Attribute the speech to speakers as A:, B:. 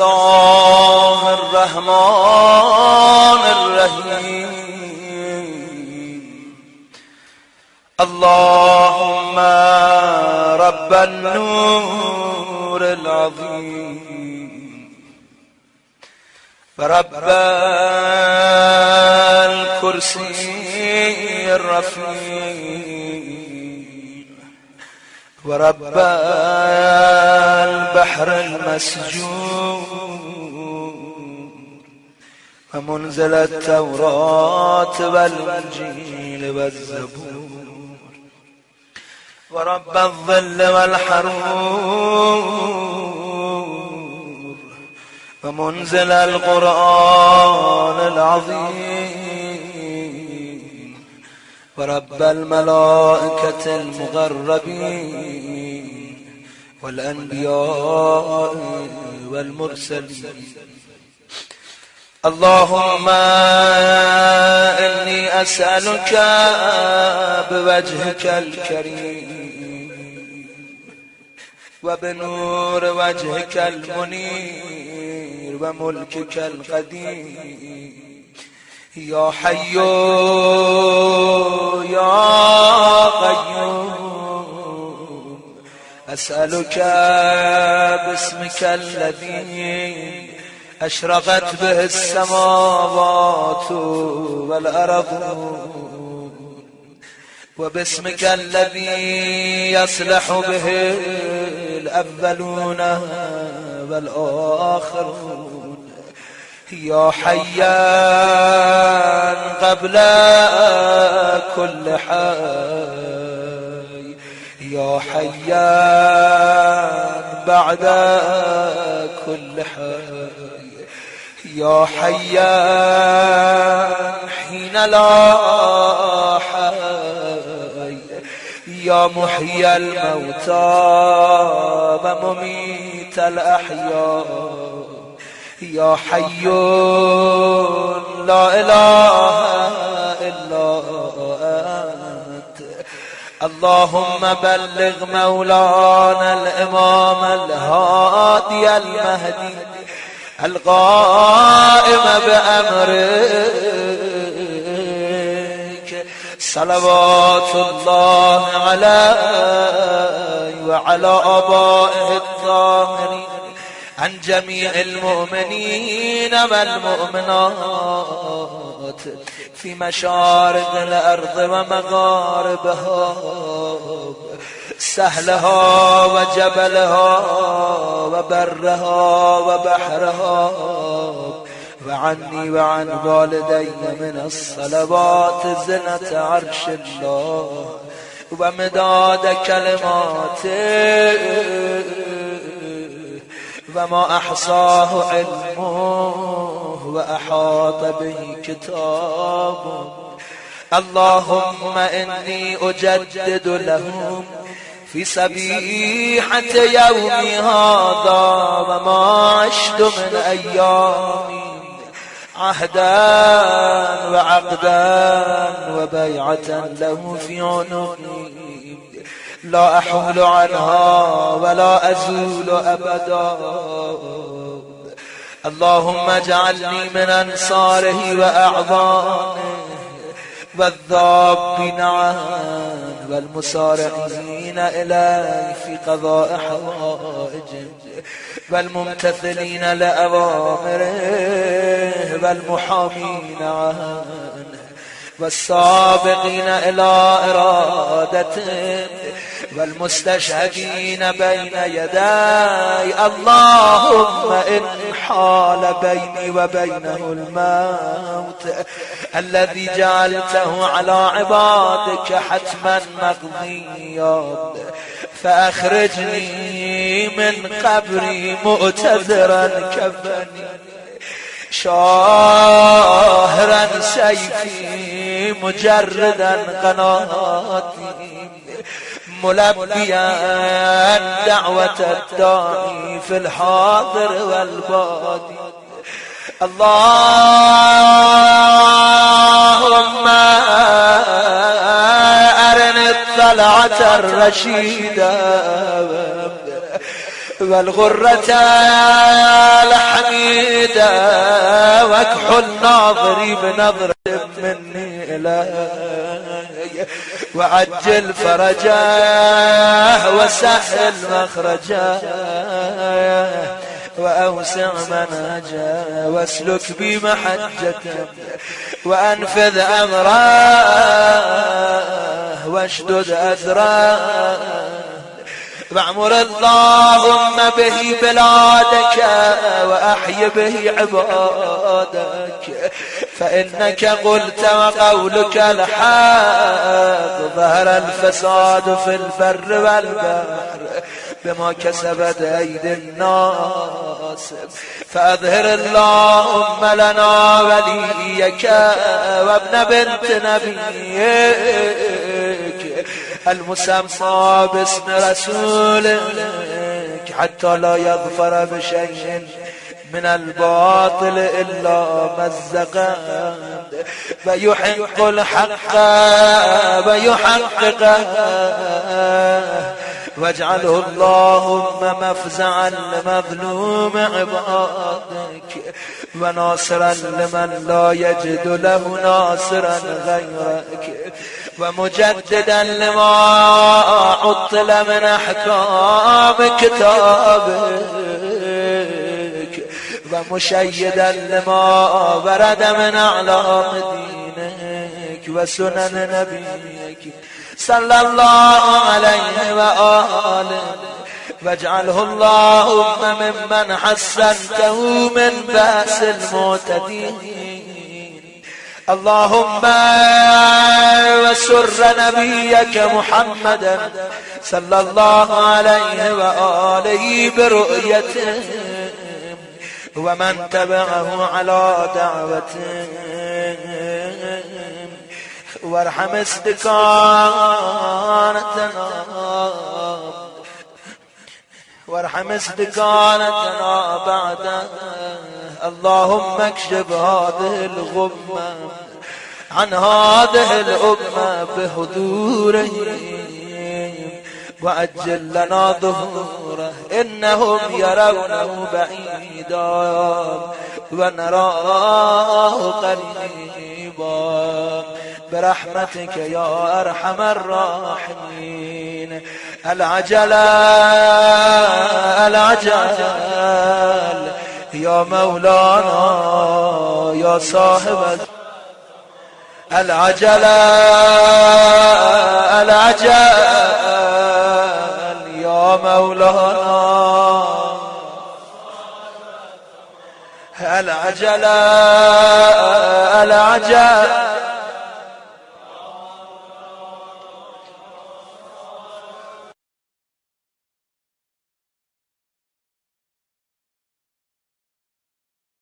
A: الله الرحمن الرحيم. اللهم رب النور العظيم. ورب الكرسي الرفيع. ورب البحر المسجون ومنزل التوراة والإنجيل والزبور ورب الظل والحرور ومنزل القرآن العظيم ورب الملائكة المغربين والأنبياء والمرسلين. اللهم إني أسألك بوجهك الكريم وبنور وجهك المنير وملكك القديم. يا حي يا قيوم أسألك باسمك الذي أشرقت به السماوات والأرض وباسمك الذي يصلح به الأولون والآخرون. يا حيان قبل كل حي. يا حيان بعد كل حي. يا حيان حين لا حي. يا محيي الموتى ومميت الأحياء. يا حي لا إله إلا أنت. اللهم بلغ مولانا الإمام الهادي المهدي القائم بأمرك. صلوات الله عليه وعلى آبائه الطاهرين. عن جميع المؤمنين والمؤمنات في مشارق الأرض ومغاربها سهلها وجبلها وبرها وبحرها وعني وعن والدي من الصلوات زنة عرش الله ومداد كلماته. وما أحصاه علمه وأحاط به كتابه اللهم إني أجدد لهم في سبيحة يومي هذا وما عشت من أيامي عهدا وعقدا وبيعة له في عنقي. لا أحول عنها ولا أزول أبدا. اللهم اجعلني من أنصاره وأعضانه والذابين عنه والمسارعين إليه في قضاء حوائجه والممتثلين لأوامره والمحامين عنه. والسابقين إلى إرادته والمستشهدين بين يداي اللهم إن حال بيني وبينه الموت الذي جعلته على عبادك حتما مقضيا فأخرجني من قبري مؤتذرا كفني شاهرا سيفي مجردا قناتي ملبيا دعوة الداعي في الحاضر والبادي. اللهم أرني الطلعة الرشيدة. والغرة الحميدة واكحل ناظري بنظرة مني إلي. وعجل فرجاه وسهل مخرجاه. وأوسع منهجه واسلك بي محجته وأنفذ أمره واشدد أذراه واعمر اللهم به بلادك وأحي به عبادك. فإنك قلت وقولك الحق ظهر الفساد في البر والبحر بما كسبت أيدي الناس. فأظهر اللهم لنا وليك وابن بنت نبيك. المسمى باسم رسولك حتى لا يظفر بشيء من الباطل إلا مزقا ويحق الحق ويحقق واجعله اللهم مفزعا لمظلوم عبادك وناصرا لمن لا يجد له ناصرا غيرك. ومجددا لما عطل من احكام كتابك ومشيدا لما ورد من اعلام دينك وسنن نبيك. صلى الله عليه وآله واجعله اللهم ممن حسنته من بأس المعتدين. اللهم وسر نبيك محمدا صلى الله عليه وآله برؤيته ومن تبعه على دعوته. وارحم استكانتنا وارحم استكانتنا بعد اللهم اكشف هذه الغمة عن هذه الأمة بحضوره وأجل لنا ظهوره إنهم يرونه بعيدا. ونراه قريبا. برحمتك يا أرحم الراحمين. العجل العجل. يا مولانا يا صاحب العجل العجل يا مولانا. العجل العجل.